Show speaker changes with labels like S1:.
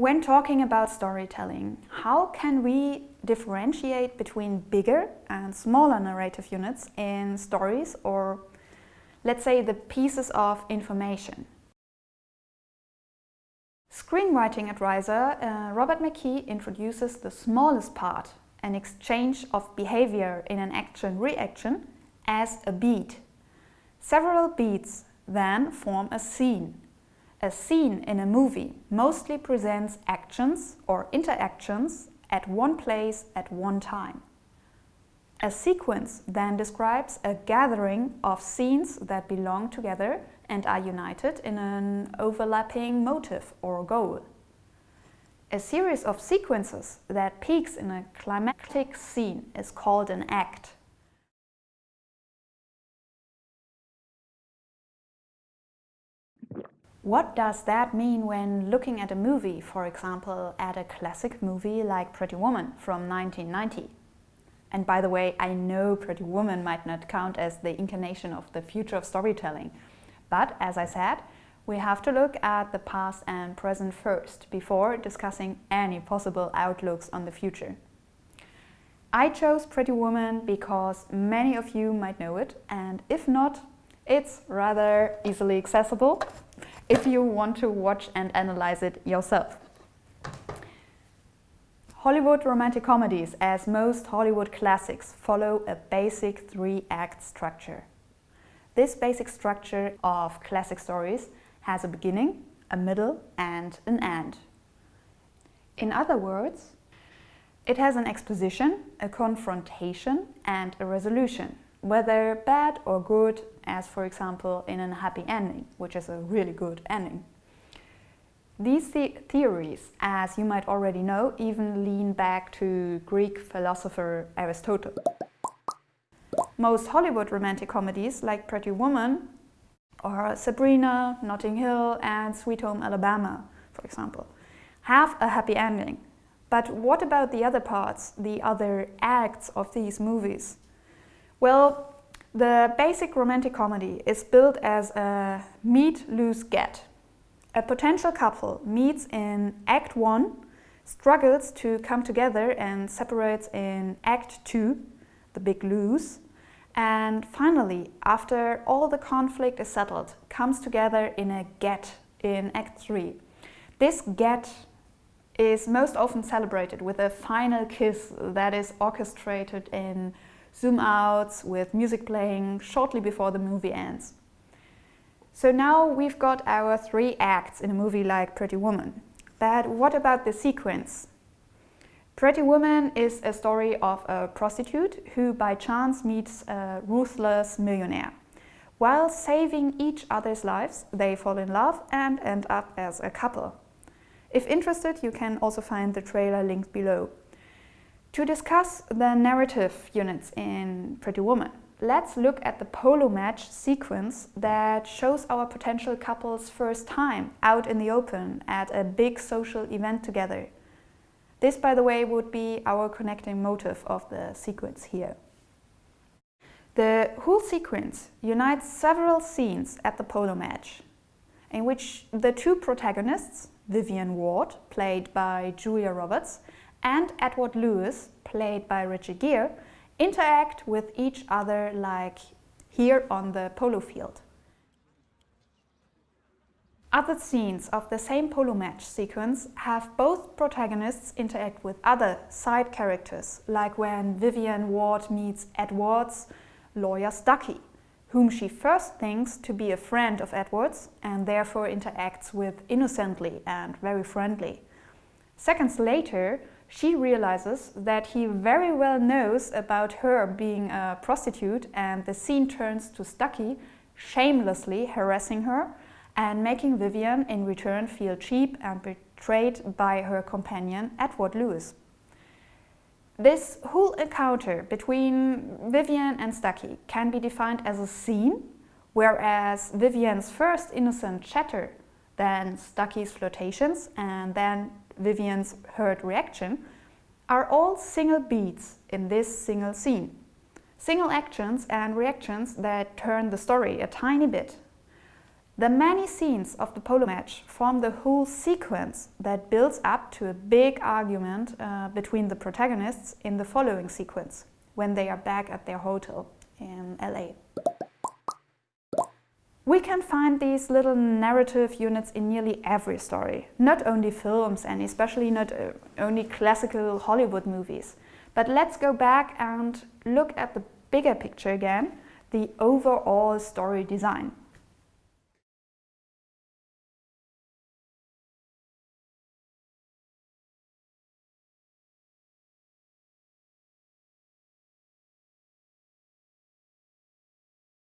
S1: When talking about storytelling, how can we differentiate between bigger and smaller narrative units in stories or, let's say, the pieces of information? Screenwriting advisor uh, Robert McKee introduces the smallest part, an exchange of behavior in an action-reaction, as a beat. Several beats then form a scene. A scene in a movie mostly presents actions or interactions at one place at one time. A sequence then describes a gathering of scenes that belong together and are united in an overlapping motive or goal. A series of sequences that peaks in a climactic scene is called an act. What does that mean when looking at a movie, for example, at a classic movie like Pretty Woman from 1990? And by the way, I know Pretty Woman might not count as the incarnation of the future of storytelling. But as I said, we have to look at the past and present first before discussing any possible outlooks on the future. I chose Pretty Woman because many of you might know it and if not, it's rather easily accessible if you want to watch and analyze it yourself. Hollywood romantic comedies, as most Hollywood classics, follow a basic three-act structure. This basic structure of classic stories has a beginning, a middle and an end. In other words, it has an exposition, a confrontation and a resolution, whether bad or good as for example in a happy ending, which is a really good ending. These the theories, as you might already know, even lean back to Greek philosopher Aristotle. Most Hollywood romantic comedies, like Pretty Woman, or Sabrina, Notting Hill and Sweet Home Alabama, for example, have a happy ending. But what about the other parts, the other acts of these movies? Well, the basic romantic comedy is built as a meet, lose, get. A potential couple meets in Act 1, struggles to come together and separates in Act 2, the big lose, and finally, after all the conflict is settled, comes together in a get in Act 3. This get is most often celebrated with a final kiss that is orchestrated in zoom outs with music playing shortly before the movie ends. So now we've got our three acts in a movie like Pretty Woman. But what about the sequence? Pretty Woman is a story of a prostitute who by chance meets a ruthless millionaire. While saving each other's lives, they fall in love and end up as a couple. If interested, you can also find the trailer linked below. To discuss the narrative units in Pretty Woman, let's look at the polo match sequence that shows our potential couple's first time out in the open at a big social event together. This, by the way, would be our connecting motive of the sequence here. The whole sequence unites several scenes at the polo match, in which the two protagonists, Vivian Ward, played by Julia Roberts, and Edward Lewis, played by Richard Gere, interact with each other like here on the polo field. Other scenes of the same polo match sequence have both protagonists interact with other side characters, like when Vivian Ward meets Edward's lawyer Stuckey, whom she first thinks to be a friend of Edward's and therefore interacts with innocently and very friendly. Seconds later, she realizes that he very well knows about her being a prostitute and the scene turns to Stuckey shamelessly harassing her and making Vivian in return feel cheap and betrayed by her companion Edward Lewis. This whole encounter between Vivian and Stuckey can be defined as a scene, whereas Vivian's first innocent chatter, then Stuckey's flirtations and then Vivian's hurt reaction, are all single beats in this single scene. Single actions and reactions that turn the story a tiny bit. The many scenes of the polo match form the whole sequence that builds up to a big argument uh, between the protagonists in the following sequence, when they are back at their hotel in LA. We can find these little narrative units in nearly every story, not only films and especially not uh, only classical Hollywood movies. But let's go back and look at the bigger picture again, the overall story design.